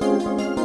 Música